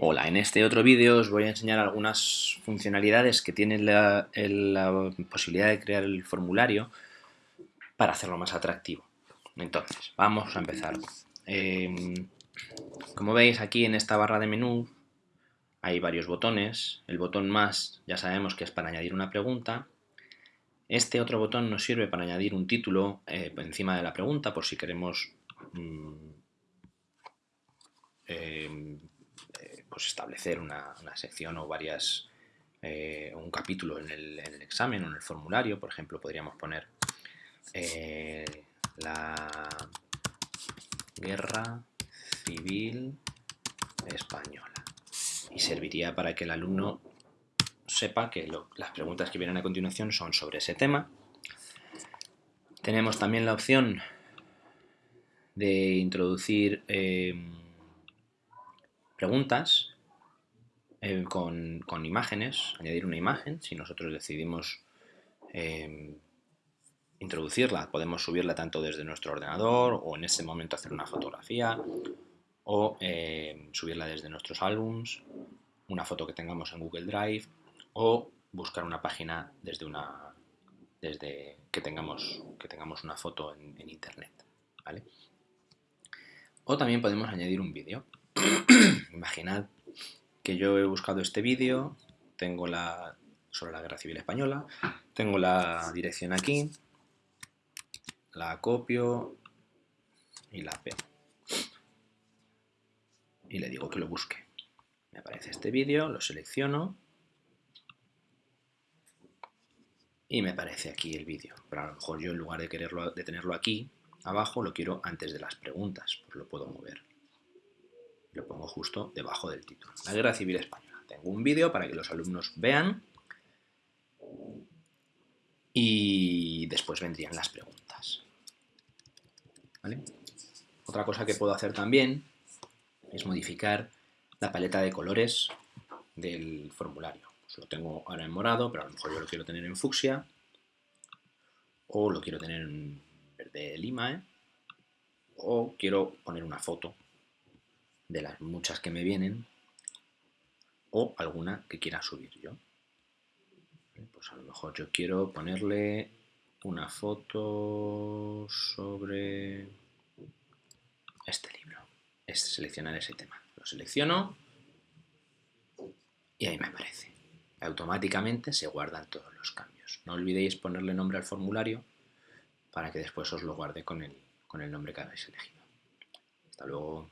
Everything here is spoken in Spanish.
Hola, en este otro vídeo os voy a enseñar algunas funcionalidades que tiene la, posibilidad de crear el formulario para hacerlo más atractivo. Entonces, vamos a empezar. Em, como veis aquí en esta barra de menú hay varios botones. El botón más ya sabemos que es para añadir una pregunta. Este otro botón nos sirve para añadir un título eh, encima de la pregunta por si queremos mm, pues, establecer una, sección o varias, eh, un capítulo en el, examen o en el formulario. Por ejemplo, podríamos poner eh, la guerra civil española. Y serviría para que el alumno sepa que las preguntas que vienen a continuación son sobre ese tema. Tenemos también la opción de introducir eh, preguntas eh, con, imágenes, añadir una imagen, si nosotros decidimos em, introducirla, podemos subirla tanto desde nuestro ordenador o en ese momento hacer una fotografía o em, subirla desde nuestros álbums, una foto que tengamos en Google Drive o buscar una página desde una desde que tengamos que tengamos una foto en, en internet, ¿vale? O también podemos añadir un vídeo. Imaginad que yo he buscado este vídeo, tengo la sobre la Guerra Civil Española, tengo la dirección aquí, la copio y la pego. Y le digo que lo busque. Me aparece este vídeo, lo selecciono y me aparece aquí el vídeo. Pero a lo mejor yo en lugar de quererlo de tenerlo aquí abajo lo quiero antes de las preguntas, pues lo puedo mover lo pongo justo debajo del título. La Guerra Civil Española. Tengo un vídeo para que los alumnos vean y después vendrían las preguntas. Otra cosa que puedo hacer también es modificar la paleta de colores del formulario. Pues lo tengo ahora en morado, pero a lo mejor yo lo quiero tener en fucsia o lo quiero tener en verde lima, ¿eh? o quiero poner una foto de las muchas que me vienen o alguna que quiera subir yo. Pues a lo mejor yo quiero ponerle una foto sobre este libro. Es seleccionar ese tema. Lo selecciono y ahí me aparece. Automáticamente se guardan todos los cambios. No olvidéis ponerle nombre al formulario para que después os lo guarde con el, con el nombre que habéis elegido. Hasta luego.